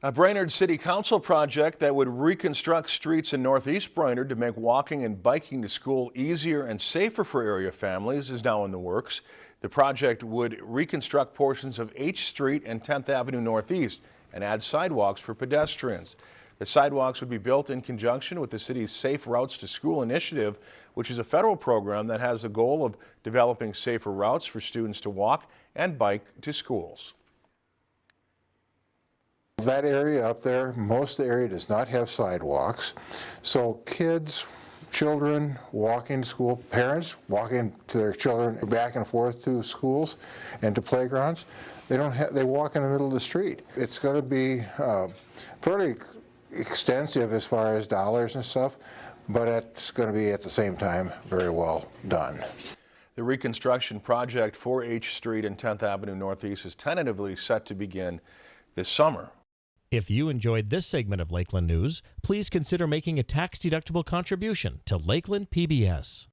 A Brainerd City Council project that would reconstruct streets in northeast Brainerd to make walking and biking to school easier and safer for area families is now in the works. The project would reconstruct portions of H Street and 10th Avenue Northeast and add sidewalks for pedestrians. The sidewalks would be built in conjunction with the city's Safe Routes to School initiative, which is a federal program that has the goal of developing safer routes for students to walk and bike to schools. That area up there, most of the area does not have sidewalks. So kids, children walking to school, parents walking to their children back and forth to schools and to playgrounds, they don't have, they walk in the middle of the street. It's going to be uh, fairly extensive as far as dollars and stuff, but it's going to be at the same time very well done. The reconstruction project for H Street and 10th Avenue Northeast is tentatively set to begin this summer. If you enjoyed this segment of Lakeland News, please consider making a tax-deductible contribution to Lakeland PBS.